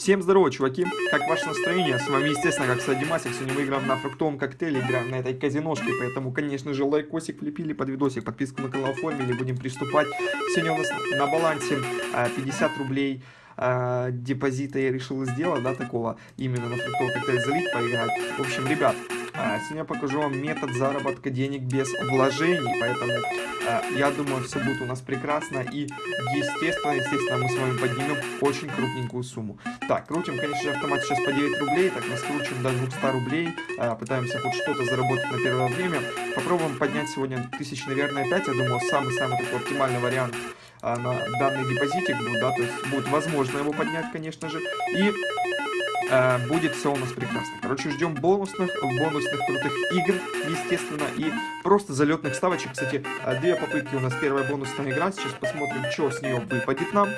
Всем здорово, чуваки! Как ваше настроение? С вами, естественно, как Садимасик. Сегодня мы играем на фруктовом коктейле, играем на этой казиношке, поэтому, конечно же, лайкосик влепили под видосик, подписку на канал оформили, будем приступать. Сегодня у нас на балансе 50 рублей депозита я решил сделать, да, такого, именно на фруктовый коктейль залить, поиграть. В общем, ребят, а, сегодня покажу вам метод заработка денег без вложений, поэтому а, я думаю, все будет у нас прекрасно и естественно, естественно, мы с вами поднимем очень крупненькую сумму. Так, крутим, конечно же, автомат сейчас по 9 рублей, так мы скручиваем до 200 рублей, а, пытаемся хоть что-то заработать на первое время. Попробуем поднять сегодня тысяч, наверное, 5, я думаю, самый-самый такой оптимальный вариант на данный депозитик будет, да, то есть будет возможно его поднять, конечно же, и э, будет все у нас прекрасно. Короче, ждем бонусных, бонусных крутых игр, естественно, и просто залетных ставочек. Кстати, э, две попытки у нас первая бонусная игра. Сейчас посмотрим, что с нее выпадет нам.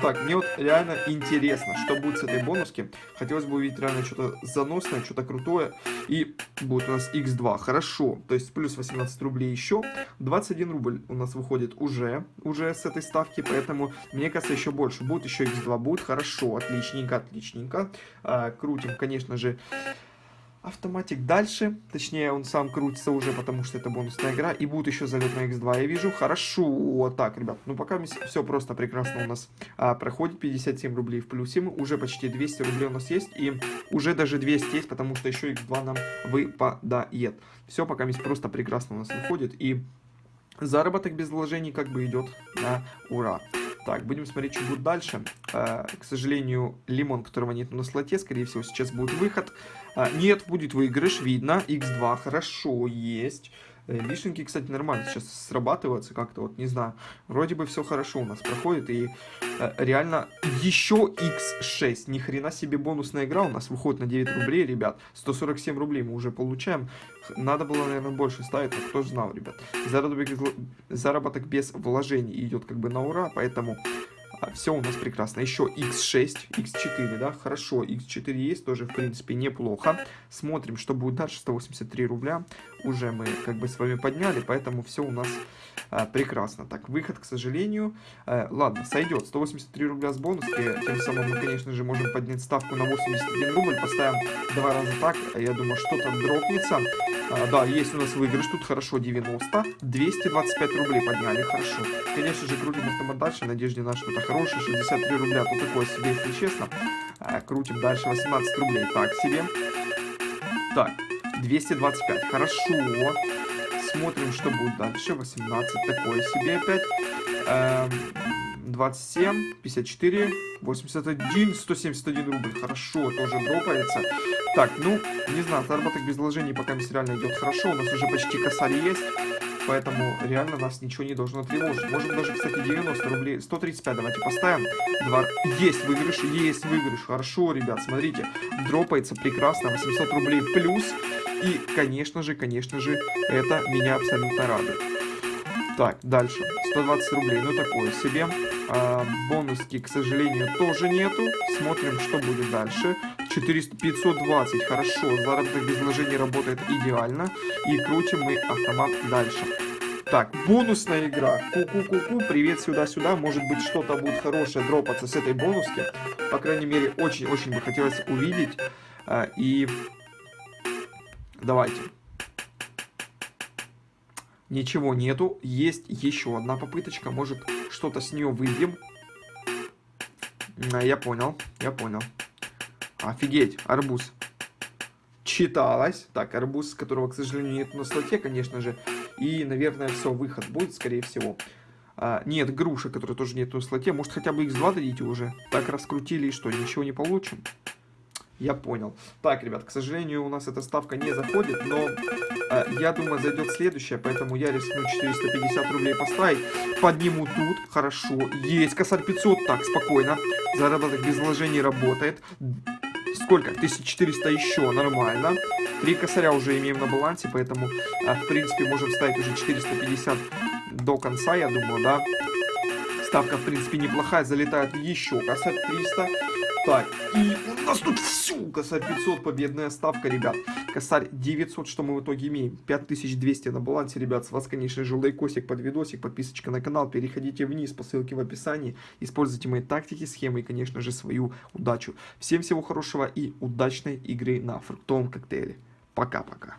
Так, мне вот реально интересно, что будет с этой бонуски. Хотелось бы увидеть реально что-то заносное, что-то крутое. И будет у нас x2. Хорошо. То есть плюс 18 рублей еще. 21 рубль у нас выходит уже, уже с этой ставки. Поэтому, мне кажется, еще больше. Будет еще x2. Будет хорошо. Отличненько, отличненько. А, крутим, конечно же автоматик дальше. Точнее, он сам крутится уже, потому что это бонусная игра. И будет еще залет на x2, я вижу. Хорошо. Так, ребят. Ну, пока все просто прекрасно у нас а, проходит. 57 рублей в плюсе. Уже почти 200 рублей у нас есть. И уже даже 200 есть, потому что еще x2 нам выпадает. Все пока просто прекрасно у нас выходит. И заработок без вложений как бы идет на ура. Так, будем смотреть, что будет дальше. Э, к сожалению, лимон, которого нет на слоте, скорее всего, сейчас будет выход. Э, нет, будет выигрыш, видно. x2, хорошо, есть. Э, вишенки, кстати, нормально сейчас срабатываются как-то, вот, не знаю. Вроде бы все хорошо у нас проходит, и э, реально еще x6. Ни хрена себе бонусная игра у нас выходит на 9 рублей, ребят. 147 рублей мы уже получаем. Надо было, наверное, больше ставить, но кто же знал, ребят. Заработок, заработок без вложений идет как бы на ура, поэтому все у нас прекрасно. Еще x6, x4, да, хорошо, x4 есть, тоже, в принципе, неплохо. Смотрим, что будет дальше, 183 рубля. Уже мы, как бы, с вами подняли, поэтому все у нас а, прекрасно. Так, выход, к сожалению, а, ладно, сойдет. 183 рубля с бонуски, тем самым мы, конечно же, можем поднять ставку на 81 рубль. Поставим два раза так, я думаю, что-то дропнется. А, да, есть у нас выигрыш, тут хорошо, 90. 225 рублей подняли, хорошо. Конечно же, крутим автомат дальше, надежде на что-то хорошее. 63 рубля, тут такое себе, если честно. А, крутим дальше, 18 рублей, так себе. Так, 225, хорошо. Смотрим, что будет дальше. 18, такое себе опять. Эм, 27, 54, 81, 171 рубль. Хорошо, тоже дропается. Так, ну, не знаю, заработок без вложений пока реально идет хорошо. У нас уже почти косарь есть. Поэтому реально нас ничего не должно тревожить. Можем даже, кстати, 90 рублей. 135 давайте поставим. Два... Есть выигрыш, есть выигрыш. Хорошо, ребят, смотрите. Дропается прекрасно. 800 рублей плюс. И, конечно же, конечно же, это меня абсолютно радует. Так, дальше. 120 рублей, ну такое себе. А, бонуски, к сожалению, тоже нету. Смотрим, что будет дальше. 400, 520, хорошо. Заработок без вложений работает идеально. И крутим мы автомат дальше. Так, бонусная игра. Ку-ку-ку-ку, привет сюда-сюда. Может быть, что-то будет хорошее дропаться с этой бонуски. По крайней мере, очень-очень бы хотелось увидеть. А, и давайте. Ничего нету. Есть еще одна попыточка. Может, что-то с нее выйдем. Я понял, я понял. Офигеть, арбуз. Читалось. Так, арбуз, которого, к сожалению, нет на слоте, конечно же. И, наверное, все, выход будет, скорее всего. А, нет, груша, которая тоже нет на слоте. Может, хотя бы x2 дадите уже? Так раскрутили и что, ничего не получим? Я понял. Так, ребят, к сожалению, у нас эта ставка не заходит, но э, я думаю, зайдет следующая, поэтому я рискну 450 рублей поставить. Подниму тут, хорошо. Есть косарь 500, так, спокойно. Заработок без вложений работает. Сколько? 1400 еще, нормально. Три косаря уже имеем на балансе, поэтому, э, в принципе, можем ставить уже 450 до конца, я думаю, да. Ставка, в принципе, неплохая, залетает еще косарь 300. Так, и у нас тут всю косарь 500 победная ставка, ребят. Косарь 900, что мы в итоге имеем? 5200 на балансе, ребят. С вас, конечно же, лайкосик под видосик, подписочка на канал. Переходите вниз по ссылке в описании. Используйте мои тактики, схемы и, конечно же, свою удачу. Всем всего хорошего и удачной игры на фруктовом коктейле. Пока-пока.